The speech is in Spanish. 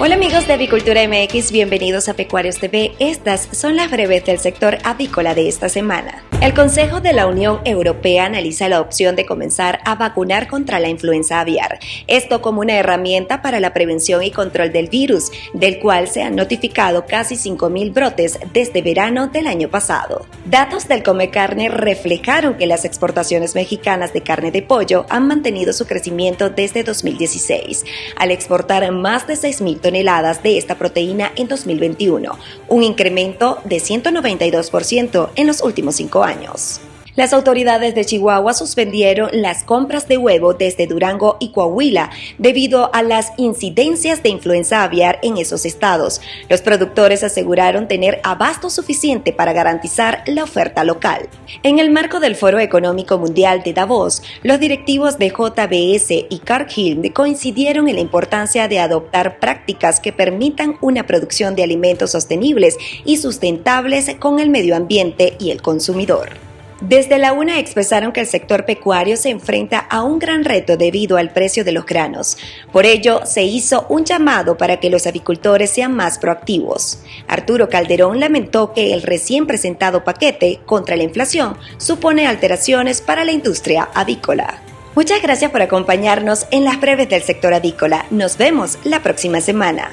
Hola amigos de Avicultura MX, bienvenidos a Pecuarios TV. Estas son las breves del sector avícola de esta semana. El Consejo de la Unión Europea analiza la opción de comenzar a vacunar contra la influenza aviar, esto como una herramienta para la prevención y control del virus, del cual se han notificado casi 5.000 brotes desde verano del año pasado. Datos del Come Carne reflejaron que las exportaciones mexicanas de carne de pollo han mantenido su crecimiento desde 2016, al exportar más de 6.000 toneladas de esta proteína en 2021, un incremento de 192% en los últimos cinco años. Las autoridades de Chihuahua suspendieron las compras de huevo desde Durango y Coahuila debido a las incidencias de influenza aviar en esos estados. Los productores aseguraron tener abasto suficiente para garantizar la oferta local. En el marco del Foro Económico Mundial de Davos, los directivos de JBS y Cargill coincidieron en la importancia de adoptar prácticas que permitan una producción de alimentos sostenibles y sustentables con el medio ambiente y el consumidor. Desde la UNA expresaron que el sector pecuario se enfrenta a un gran reto debido al precio de los granos. Por ello, se hizo un llamado para que los avicultores sean más proactivos. Arturo Calderón lamentó que el recién presentado paquete contra la inflación supone alteraciones para la industria avícola. Muchas gracias por acompañarnos en las breves del sector avícola. Nos vemos la próxima semana.